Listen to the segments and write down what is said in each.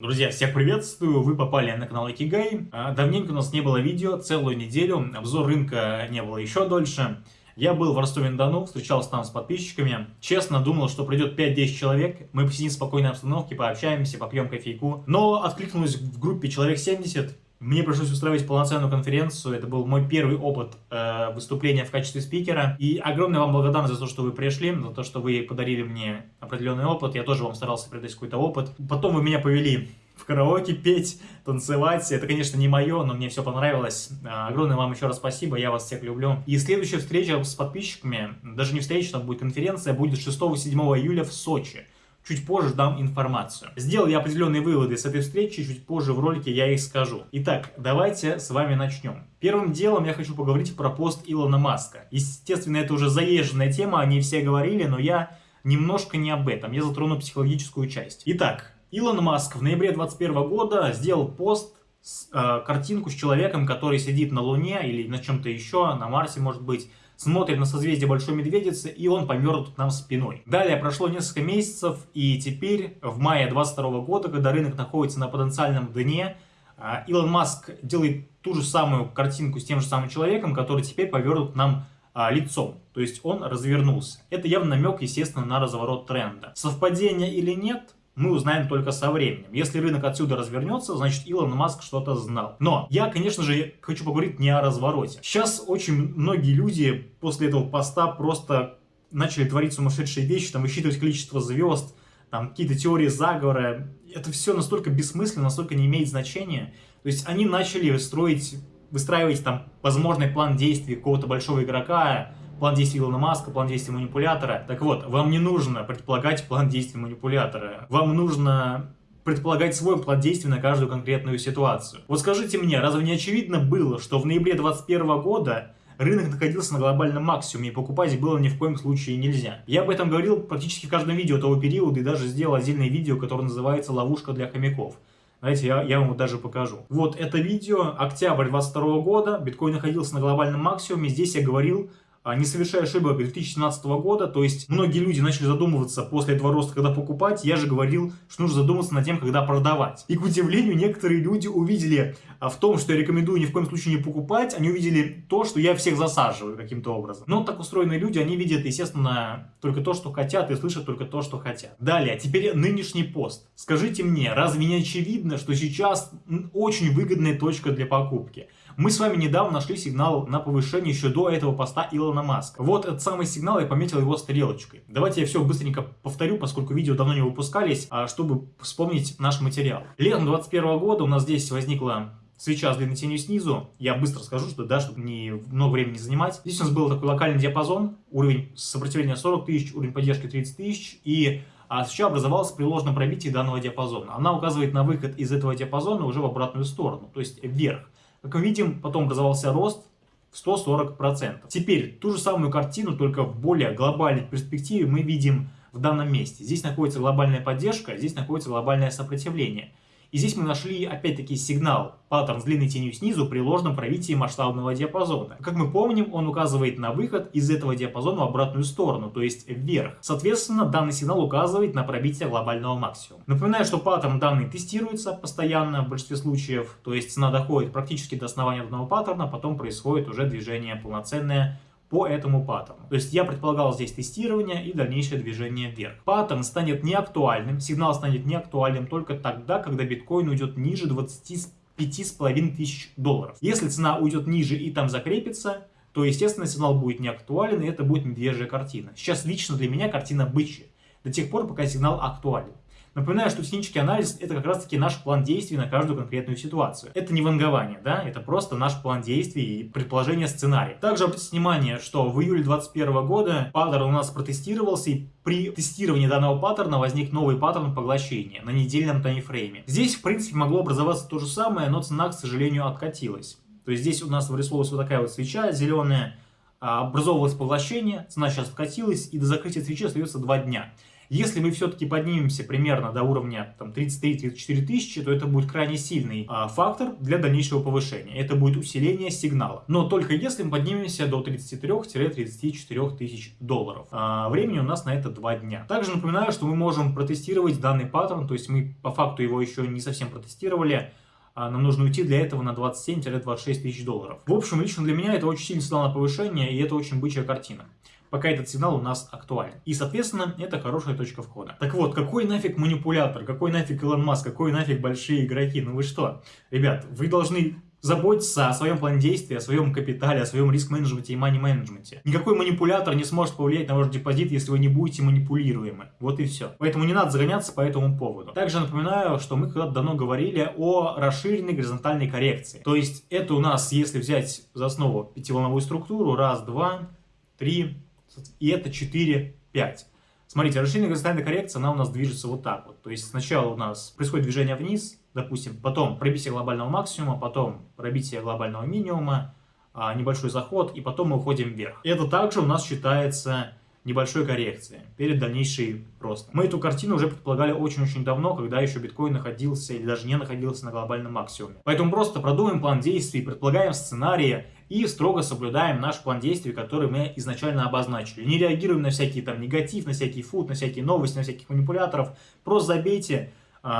Друзья, всех приветствую, вы попали на канал Икигай. А, давненько у нас не было видео, целую неделю, обзор рынка не было еще дольше. Я был в Ростове-на-Дону, встречался там с подписчиками. Честно, думал, что придет 5-10 человек, мы посидим в спокойной обстановке, пообщаемся, попьем кофейку. Но откликнулось в группе человек 70, мне пришлось устраивать полноценную конференцию, это был мой первый опыт э, выступления в качестве спикера. И огромная вам благодарность за то, что вы пришли, за то, что вы подарили мне определенный опыт. Я тоже вам старался передать какой-то опыт. Потом вы меня повели в караоке петь, танцевать. Это, конечно, не мое, но мне все понравилось. Э, огромное вам еще раз спасибо, я вас всех люблю. И следующая встреча с подписчиками, даже не встреча, там будет конференция, будет 6-7 июля в Сочи. Чуть позже дам информацию. Сделал я определенные выводы с этой встречи, чуть позже в ролике я их скажу. Итак, давайте с вами начнем. Первым делом я хочу поговорить про пост Илона Маска. Естественно, это уже заезженная тема, они все говорили, но я немножко не об этом. Я затрону психологическую часть. Итак, Илон Маск в ноябре 2021 года сделал пост с, э, картинку с человеком, который сидит на Луне или на чем-то еще, на Марсе может быть, смотрит на созвездие Большой Медведицы, и он повернут нам спиной. Далее прошло несколько месяцев, и теперь, в мае 22 года, когда рынок находится на потенциальном дне, а, Илон Маск делает ту же самую картинку с тем же самым человеком, который теперь повернут нам а, лицом. То есть он развернулся. Это явно намек, естественно, на разворот тренда. Совпадение или нет, мы узнаем только со временем. Если рынок отсюда развернется, значит Илон Маск что-то знал. Но я, конечно же, хочу поговорить не о развороте. Сейчас очень многие люди после этого поста просто начали творить сумасшедшие вещи, там высчитывать количество звезд, там какие-то теории заговора. Это все настолько бессмысленно, настолько не имеет значения. То есть они начали строить, выстраивать там возможный план действий какого-то большого игрока, план действий Илона Маска, план действий манипулятора. Так вот, вам не нужно предполагать план действий манипулятора. Вам нужно предполагать свой план действий на каждую конкретную ситуацию. Вот скажите мне, разве не очевидно было, что в ноябре 2021 года рынок находился на глобальном максимуме, и покупать было ни в коем случае нельзя. Я об этом говорил практически в каждом видео того периода, и даже сделал отдельное видео, которое называется «Ловушка для хомяков». Знаете, я, я вам даже покажу. Вот это видео, октябрь 22 года, биткоин находился на глобальном максимуме, здесь я говорил не совершая ошибок 2017 года, то есть многие люди начали задумываться после этого роста, когда покупать, я же говорил, что нужно задуматься над тем, когда продавать. И к удивлению, некоторые люди увидели а, в том, что я рекомендую ни в коем случае не покупать, они увидели то, что я всех засаживаю каким-то образом. Но так устроенные люди, они видят, естественно, только то, что хотят, и слышат только то, что хотят. Далее, теперь нынешний пост. Скажите мне, разве не очевидно, что сейчас очень выгодная точка для покупки? Мы с вами недавно нашли сигнал на повышение еще до этого поста Илона Маска. Вот этот самый сигнал, я пометил его стрелочкой. Давайте я все быстренько повторю, поскольку видео давно не выпускались, а, чтобы вспомнить наш материал. Летом 2021 года у нас здесь возникла свеча с длинной тенью снизу. Я быстро скажу, что да, чтобы не много времени не занимать. Здесь у нас был такой локальный диапазон, уровень сопротивления 40 тысяч, уровень поддержки 30 тысяч, и а свеча образовалась при ложном пробитии данного диапазона. Она указывает на выход из этого диапазона уже в обратную сторону, то есть вверх. Как мы видим, потом образовался рост в 140%. Теперь ту же самую картину, только в более глобальной перспективе мы видим в данном месте. Здесь находится глобальная поддержка, здесь находится глобальное сопротивление. И здесь мы нашли опять-таки сигнал, паттерн с длинной тенью снизу при ложном пробитии масштабного диапазона. Как мы помним, он указывает на выход из этого диапазона в обратную сторону, то есть вверх. Соответственно, данный сигнал указывает на пробитие глобального максимума. Напоминаю, что паттерн данный тестируется постоянно в большинстве случаев, то есть цена доходит практически до основания данного паттерна, потом происходит уже движение полноценное по этому паттерну. То есть я предполагал здесь тестирование и дальнейшее движение вверх. Паттерн станет неактуальным, сигнал станет неактуальным только тогда, когда биткоин уйдет ниже 25,5 тысяч долларов. Если цена уйдет ниже и там закрепится, то, естественно, сигнал будет неактуален, и это будет медвежья картина. Сейчас лично для меня картина бычья, до тех пор, пока сигнал актуален. Напоминаю, что технический анализ – это как раз-таки наш план действий на каждую конкретную ситуацию. Это не вангование, да, это просто наш план действий и предположение сценария. Также обратите внимание, что в июле 2021 года паттерн у нас протестировался, и при тестировании данного паттерна возник новый паттерн поглощения на недельном таймфрейме. Здесь, в принципе, могло образоваться то же самое, но цена, к сожалению, откатилась. То есть здесь у нас вырисовывалась вот такая вот свеча зеленая, а, образовывалось поглощение, цена сейчас откатилась, и до закрытия свечи остается 2 дня. Если мы все-таки поднимемся примерно до уровня 33-34 тысячи, то это будет крайне сильный а, фактор для дальнейшего повышения. Это будет усиление сигнала. Но только если мы поднимемся до 33-34 тысяч долларов. А, времени у нас на это 2 дня. Также напоминаю, что мы можем протестировать данный паттерн, то есть мы по факту его еще не совсем протестировали, нам нужно уйти для этого на 27-26 тысяч долларов. В общем, лично для меня это очень сильный сигнал на повышение, и это очень бычья картина пока этот сигнал у нас актуален. И, соответственно, это хорошая точка входа. Так вот, какой нафиг манипулятор, какой нафиг Илон Маск, какой нафиг большие игроки? Ну вы что? Ребят, вы должны заботиться о своем плане действия, о своем капитале, о своем риск-менеджменте и мани-менеджменте. Никакой манипулятор не сможет повлиять на ваш депозит, если вы не будете манипулируемы. Вот и все. Поэтому не надо загоняться по этому поводу. Также напоминаю, что мы когда-то давно говорили о расширенной горизонтальной коррекции. То есть это у нас, если взять за основу пятиволновую структуру, раз, два, три, и это 4, 5. Смотрите, расширенная горизонтальная коррекция, она у нас движется вот так вот. То есть сначала у нас происходит движение вниз, допустим, потом пробитие глобального максимума, потом пробитие глобального минимума, а, небольшой заход, и потом мы уходим вверх. Это также у нас считается небольшой коррекции перед дальнейшей рост. Мы эту картину уже предполагали очень-очень давно, когда еще биткоин находился или даже не находился на глобальном максимуме. Поэтому просто продумаем план действий, предполагаем сценарии и строго соблюдаем наш план действий, который мы изначально обозначили. Не реагируем на всякие там негатив, на всякий фут, на всякие новости, на всяких манипуляторов. Просто забейте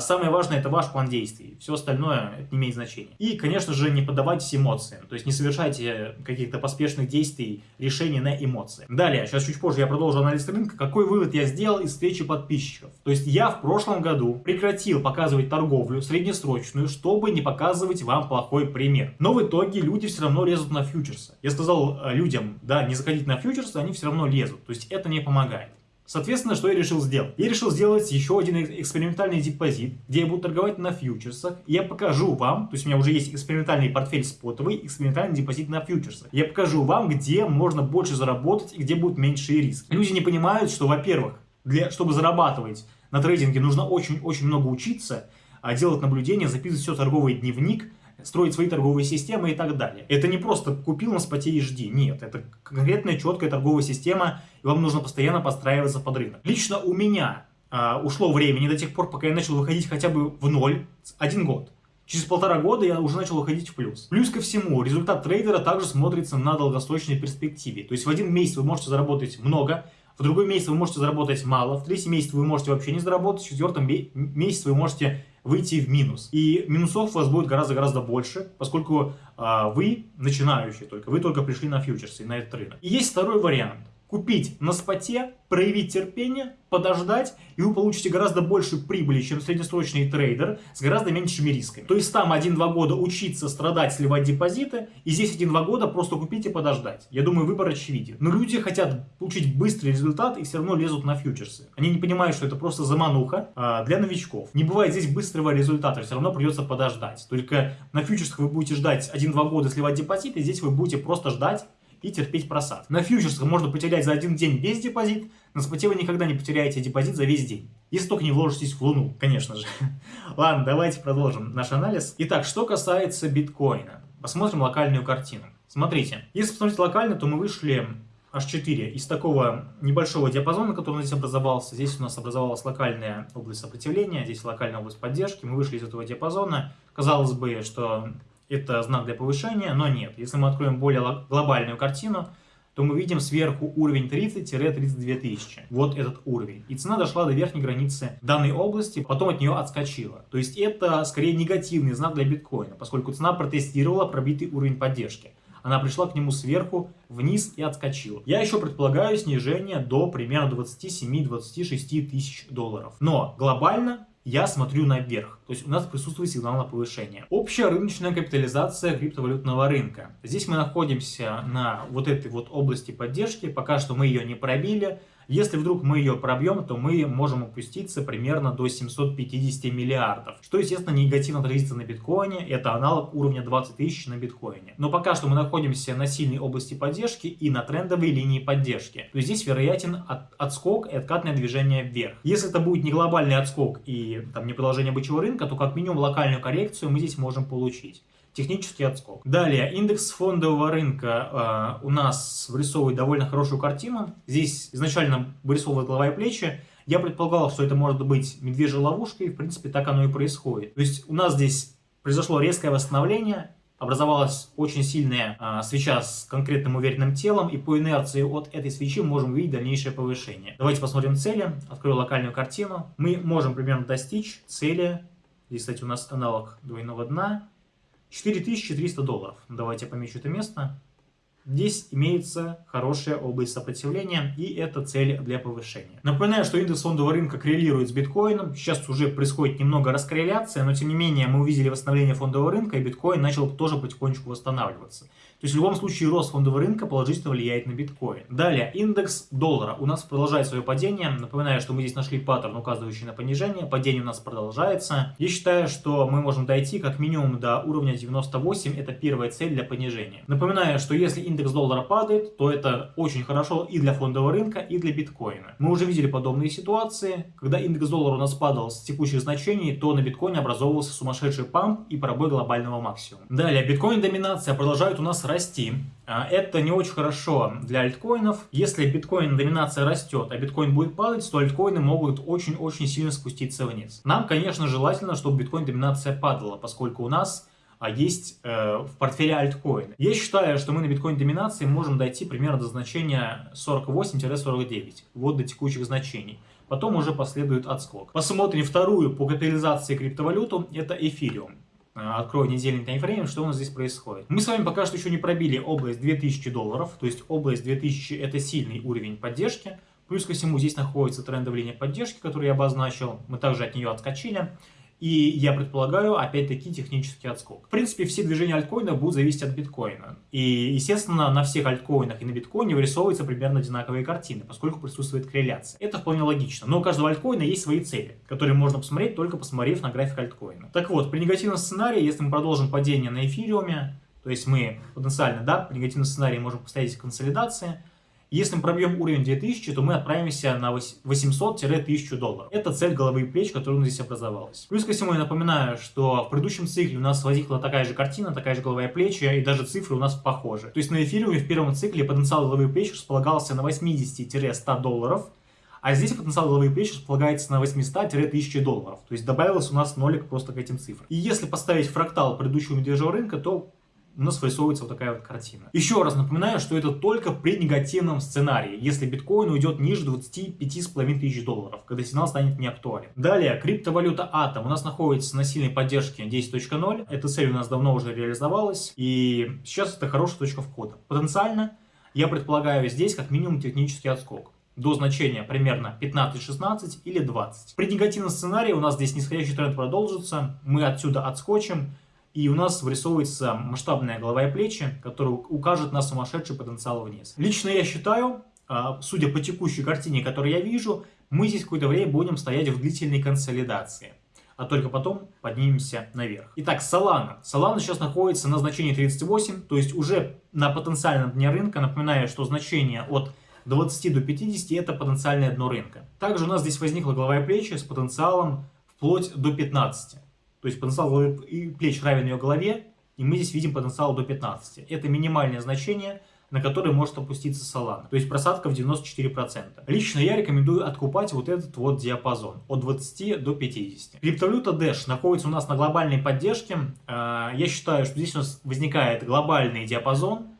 самое важное это ваш план действий, все остальное это не имеет значения. И, конечно же, не поддавайтесь эмоциям, то есть не совершайте каких-то поспешных действий, решений на эмоции. Далее, сейчас чуть позже я продолжу анализ рынка, какой вывод я сделал из встречи подписчиков. То есть я в прошлом году прекратил показывать торговлю среднесрочную, чтобы не показывать вам плохой пример. Но в итоге люди все равно лезут на фьючерсы. Я сказал э, людям, да, не заходить на фьючерсы, они все равно лезут, то есть это не помогает. Соответственно, что я решил сделать? Я решил сделать еще один экспериментальный депозит, где я буду торговать на фьючерсах. Я покажу вам, то есть у меня уже есть экспериментальный портфель спотовый, экспериментальный депозит на фьючерсах. Я покажу вам, где можно больше заработать и где будут меньшие риски. Люди не понимают, что, во-первых, для, чтобы зарабатывать на трейдинге нужно очень-очень много учиться, а делать наблюдения, записывать все торговый дневник – строить свои торговые системы и так далее. Это не просто купил на споте и жди, нет, это конкретная четкая торговая система, и вам нужно постоянно подстраиваться под рынок. Лично у меня а, ушло времени до тех пор, пока я начал выходить хотя бы в ноль, один год. Через полтора года я уже начал выходить в плюс. Плюс ко всему, результат трейдера также смотрится на долгосрочной перспективе. То есть в один месяц вы можете заработать много, в другой месяц вы можете заработать мало, в третий месяц вы можете вообще не заработать, в четвертом месяце вы можете выйти в минус. И минусов у вас будет гораздо-гораздо больше, поскольку а, вы начинающий только, вы только пришли на фьючерсы, на этот рынок. И есть второй вариант купить на споте, проявить терпение, подождать, и вы получите гораздо больше прибыли, чем среднесрочный трейдер с гораздо меньшими рисками. То есть там 1-2 года учиться, страдать, сливать депозиты, и здесь 1-2 года просто купить и подождать. Я думаю, выбор очевиден. Но люди хотят получить быстрый результат и все равно лезут на фьючерсы. Они не понимают, что это просто замануха а, для новичков. Не бывает здесь быстрого результата, все равно придется подождать. Только на фьючерсах вы будете ждать 1-2 года сливать депозиты, здесь вы будете просто ждать и терпеть просад. На фьючерсах можно потерять за один день весь депозит, на споте вы никогда не потеряете депозит за весь день. Если только не вложитесь в Луну, конечно же. Ладно, давайте продолжим наш анализ. Итак, что касается биткоина. Посмотрим локальную картину. Смотрите, если посмотреть локально, то мы вышли H4 из такого небольшого диапазона, который здесь образовался. Здесь у нас образовалась локальная область сопротивления, здесь локальная область поддержки. Мы вышли из этого диапазона. Казалось бы, что это знак для повышения, но нет. Если мы откроем более глобальную картину, то мы видим сверху уровень 30-32 тысячи. Вот этот уровень. И цена дошла до верхней границы данной области, потом от нее отскочила. То есть это скорее негативный знак для биткоина, поскольку цена протестировала пробитый уровень поддержки. Она пришла к нему сверху, вниз и отскочила. Я еще предполагаю снижение до примерно 27-26 тысяч долларов. Но глобально я смотрю наверх. То есть у нас присутствует сигнал на повышение. Общая рыночная капитализация криптовалютного рынка. Здесь мы находимся на вот этой вот области поддержки. Пока что мы ее не пробили. Если вдруг мы ее пробьем, то мы можем опуститься примерно до 750 миллиардов, что, естественно, негативно отразится на биткоине, это аналог уровня 20 тысяч на биткоине. Но пока что мы находимся на сильной области поддержки и на трендовой линии поддержки, то здесь вероятен от, отскок и откатное движение вверх. Если это будет не глобальный отскок и там, не продолжение бычьего рынка, то как минимум локальную коррекцию мы здесь можем получить технический отскок. Далее, индекс фондового рынка э, у нас вырисовывает довольно хорошую картину. Здесь изначально вырисовывает голова и плечи. Я предполагал, что это может быть медвежья ловушка, и в принципе так оно и происходит. То есть у нас здесь произошло резкое восстановление, образовалась очень сильная а, свеча с конкретным уверенным телом, и по инерции от этой свечи мы можем увидеть дальнейшее повышение. Давайте посмотрим цели, открою локальную картину. Мы можем примерно достичь цели, здесь, кстати, у нас аналог двойного дна, 4300 долларов. Давайте помечу это место. Здесь имеется хорошая область сопротивления, и это цель для повышения. Напоминаю, что индекс фондового рынка коррелирует с биткоином. Сейчас уже происходит немного раскорреляция, но тем не менее мы увидели восстановление фондового рынка, и биткоин начал тоже потихонечку восстанавливаться. То есть в любом случае рост фондового рынка положительно влияет на биткоин. Далее, индекс доллара у нас продолжает свое падение. Напоминаю, что мы здесь нашли паттерн, указывающий на понижение. Падение у нас продолжается. Я считаю, что мы можем дойти как минимум до уровня 98. Это первая цель для понижения. Напоминаю, что если индекс доллара падает, то это очень хорошо и для фондового рынка, и для биткоина. Мы уже видели подобные ситуации. Когда индекс доллара у нас падал с текущих значений, то на биткоине образовывался сумасшедший памп и пробой глобального максимума. Далее, биткоин-доминация продолжает у нас расти. А, это не очень хорошо для альткоинов. Если биткоин доминация растет, а биткоин будет падать, то альткоины могут очень-очень сильно спуститься вниз. Нам, конечно, желательно, чтобы биткоин доминация падала, поскольку у нас а есть э, в портфеле альткоины. Я считаю, что мы на биткоин доминации можем дойти примерно до значения 48-49, вот до текущих значений. Потом уже последует отскок. Посмотрим вторую по капитализации криптовалюту, это эфириум. Э, открою недельный таймфрейм, что у нас здесь происходит. Мы с вами пока что еще не пробили область 2000 долларов, то есть область 2000 это сильный уровень поддержки. Плюс ко всему здесь находится трендовая линия поддержки, которую я обозначил. Мы также от нее отскочили. И я предполагаю, опять-таки, технический отскок. В принципе, все движения альткоина будут зависеть от биткоина. И, естественно, на всех альткоинах и на биткоине вырисовываются примерно одинаковые картины, поскольку присутствует корреляция. Это вполне логично. Но у каждого альткоина есть свои цели, которые можно посмотреть, только посмотрев на график альткоина. Так вот, при негативном сценарии, если мы продолжим падение на эфириуме, то есть мы потенциально, да, при негативном сценарии можем поставить консолидации, если мы пробьем уровень 2000, то мы отправимся на 800-1000 долларов. Это цель головы и плеч, которая у нас здесь образовалась. Плюс ко всему я напоминаю, что в предыдущем цикле у нас возникла такая же картина, такая же голова и плечи, и даже цифры у нас похожи. То есть на эфириуме в первом цикле потенциал головы и плеч располагался на 80-100 долларов, а здесь потенциал головы и плеч располагается на 800-1000 долларов. То есть добавилось у нас нолик просто к этим цифрам. И если поставить фрактал предыдущего медвежьего рынка, то у нас вырисовывается вот такая вот картина. Еще раз напоминаю, что это только при негативном сценарии, если биткоин уйдет ниже 25,5 тысяч долларов, когда сигнал станет неактуален. Далее, криптовалюта Атом у нас находится на сильной поддержке 10.0. Эта цель у нас давно уже реализовалась, и сейчас это хорошая точка входа. Потенциально, я предполагаю здесь как минимум технический отскок до значения примерно 15-16 или 20. При негативном сценарии у нас здесь нисходящий тренд продолжится, мы отсюда отскочим, и у нас вырисовывается масштабная голова и плечи, которая укажет на сумасшедший потенциал вниз. Лично я считаю, а, судя по текущей картине, которую я вижу, мы здесь какое-то время будем стоять в длительной консолидации. А только потом поднимемся наверх. Итак, Solana. Solana сейчас находится на значении 38, то есть уже на потенциальном дне рынка. Напоминаю, что значение от 20 до 50 это потенциальное дно рынка. Также у нас здесь возникла голова и плечи с потенциалом вплоть до 15. То есть потенциал и плеч равен ее голове, и мы здесь видим потенциал до 15. Это минимальное значение, на которое может опуститься Solana. То есть просадка в 94%. Лично я рекомендую откупать вот этот вот диапазон от 20 до 50. Криптовалюта Dash находится у нас на глобальной поддержке. А, я считаю, что здесь у нас возникает глобальный диапазон,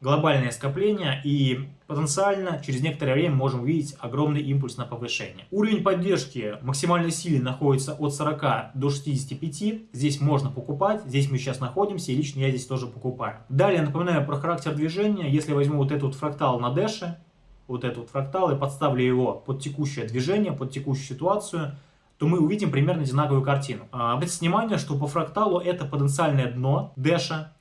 глобальное скопление и потенциально через некоторое время можем увидеть огромный импульс на повышение. Уровень поддержки максимальной силы находится от 40 до 65. Здесь можно покупать, здесь мы сейчас находимся и лично я здесь тоже покупаю. Далее напоминаю про характер движения. Если возьму вот этот вот фрактал на дэше, вот этот вот фрактал и подставлю его под текущее движение, под текущую ситуацию, то мы увидим примерно одинаковую картину. А, обратите внимание, что по фракталу это потенциальное дно дэша,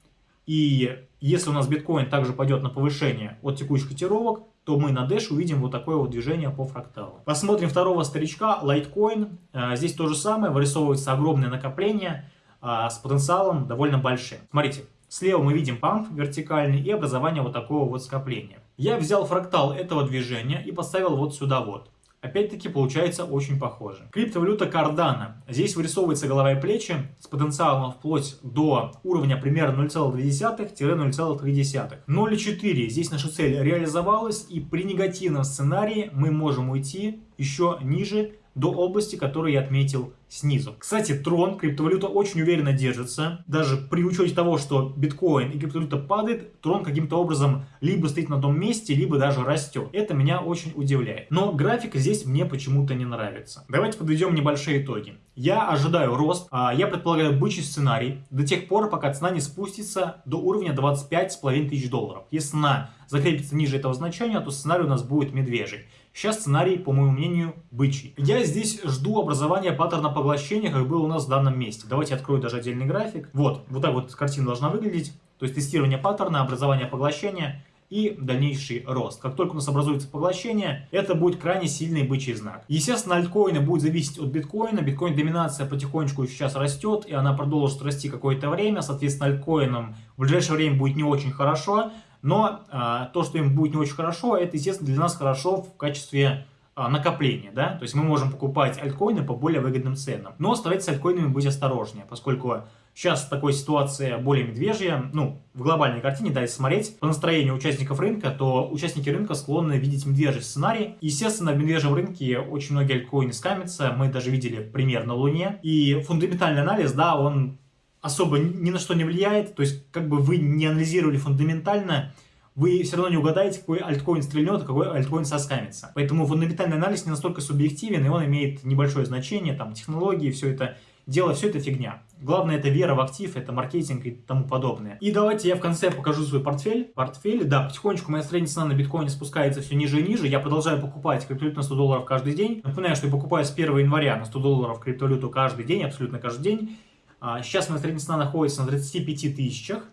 и если у нас биткоин также пойдет на повышение от текущих котировок, то мы на Dash увидим вот такое вот движение по фракталу. Посмотрим второго старичка, Litecoin. Э, здесь то же самое, вырисовывается огромное накопление э, с потенциалом довольно большим. Смотрите, слева мы видим памп вертикальный и образование вот такого вот скопления. Я взял фрактал этого движения и поставил вот сюда вот. Опять-таки получается очень похоже. Криптовалюта Cardano. Здесь вырисовывается голова и плечи с потенциалом вплоть до уровня примерно 0,2-0,3. 0,4. Здесь наша цель реализовалась и при негативном сценарии мы можем уйти еще ниже до области, которую я отметил снизу. Кстати, Трон, криптовалюта очень уверенно держится. Даже при учете того, что биткоин и криптовалюта падает, Трон каким-то образом либо стоит на том месте, либо даже растет. Это меня очень удивляет. Но график здесь мне почему-то не нравится. Давайте подведем небольшие итоги. Я ожидаю рост, а я предполагаю бычий сценарий до тех пор, пока цена не спустится до уровня 25,5 тысяч долларов. Если цена закрепится ниже этого значения, то сценарий у нас будет медвежий. Сейчас сценарий, по моему мнению, бычий. Я здесь жду образования паттерна поглощения, как было у нас в данном месте. Давайте открою даже отдельный график. Вот, вот так вот картина должна выглядеть. То есть тестирование паттерна, образование поглощения и дальнейший рост. Как только у нас образуется поглощение, это будет крайне сильный бычий знак. Естественно, альткоины будет зависеть от биткоина. Биткоин доминация потихонечку сейчас растет, и она продолжит расти какое-то время. Соответственно, альткоинам в ближайшее время будет не очень хорошо. Но а, то, что им будет не очень хорошо, это, естественно, для нас хорошо в качестве а, накопления. Да? То есть мы можем покупать альткоины по более выгодным ценам. Но старайтесь с альткоинами быть осторожнее, поскольку сейчас такая ситуация более медвежья. Ну, в глобальной картине, да, если смотреть по настроению участников рынка, то участники рынка склонны видеть медвежий сценарий. Естественно, в медвежьем рынке очень многие альткоины скамятся. Мы даже видели пример на Луне. И фундаментальный анализ, да, он особо ни на что не влияет, то есть как бы вы не анализировали фундаментально, вы все равно не угадаете, какой альткоин стрельнет, а какой альткоин соскамится. Поэтому фундаментальный анализ не настолько субъективен, и он имеет небольшое значение, там, технологии, все это дело, все это фигня. Главное, это вера в актив, это маркетинг и тому подобное. И давайте я в конце покажу свой портфель. Портфель, да, потихонечку моя средняя цена на биткоине спускается все ниже и ниже. Я продолжаю покупать криптовалюту на 100 долларов каждый день. Напоминаю, что я покупаю с 1 января на 100 долларов криптовалюту каждый день, абсолютно каждый день. А, сейчас моя средняя цена находится на 35 тысячах,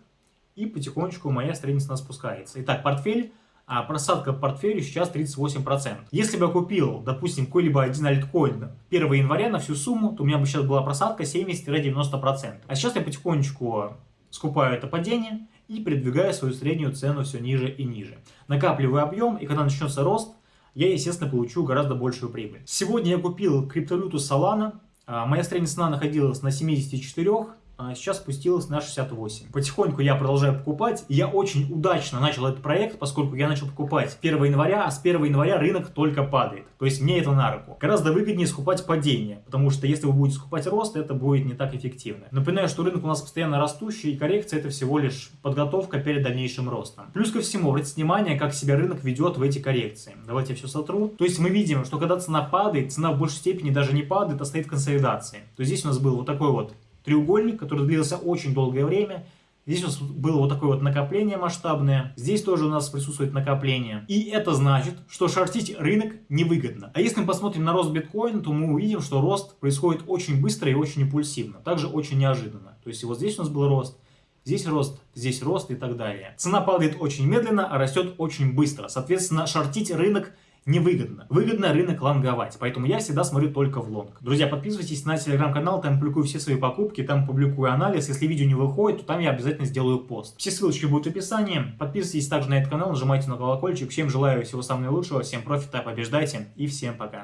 и потихонечку моя средняя цена спускается. Итак, портфель, а просадка по портфелю сейчас 38%. Если бы я купил, допустим, какой-либо один альткоин 1 января на всю сумму, то у меня бы сейчас была просадка 70-90%. А сейчас я потихонечку скупаю это падение и передвигаю свою среднюю цену все ниже и ниже. Накапливаю объем, и когда начнется рост, я, естественно, получу гораздо большую прибыль. Сегодня я купил криптовалюту Solana моя средняя цена находилась на 74, а сейчас спустилась на 68. Потихоньку я продолжаю покупать. Я очень удачно начал этот проект, поскольку я начал покупать 1 января, а с 1 января рынок только падает. То есть мне это на руку. Гораздо выгоднее скупать падение, потому что если вы будете скупать рост, это будет не так эффективно. Напоминаю, что рынок у нас постоянно растущий, и коррекция это всего лишь подготовка перед дальнейшим ростом. Плюс ко всему, обратите внимание, как себя рынок ведет в эти коррекции. Давайте я все сотру. То есть мы видим, что когда цена падает, цена в большей степени даже не падает, а стоит консолидации. То есть здесь у нас был вот такой вот треугольник, который длился очень долгое время. Здесь у нас было вот такое вот накопление масштабное. Здесь тоже у нас присутствует накопление. И это значит, что шортить рынок невыгодно. А если мы посмотрим на рост биткоина, то мы увидим, что рост происходит очень быстро и очень импульсивно. Также очень неожиданно. То есть вот здесь у нас был рост, здесь рост, здесь рост и так далее. Цена падает очень медленно, а растет очень быстро. Соответственно, шортить рынок невыгодно. Выгодно рынок лонговать, поэтому я всегда смотрю только в лонг. Друзья, подписывайтесь на телеграм-канал, там публикую все свои покупки, там публикую анализ. Если видео не выходит, то там я обязательно сделаю пост. Все ссылочки будут в описании. Подписывайтесь также на этот канал, нажимайте на колокольчик. Всем желаю всего самого наилучшего, всем профита, побеждайте и всем пока.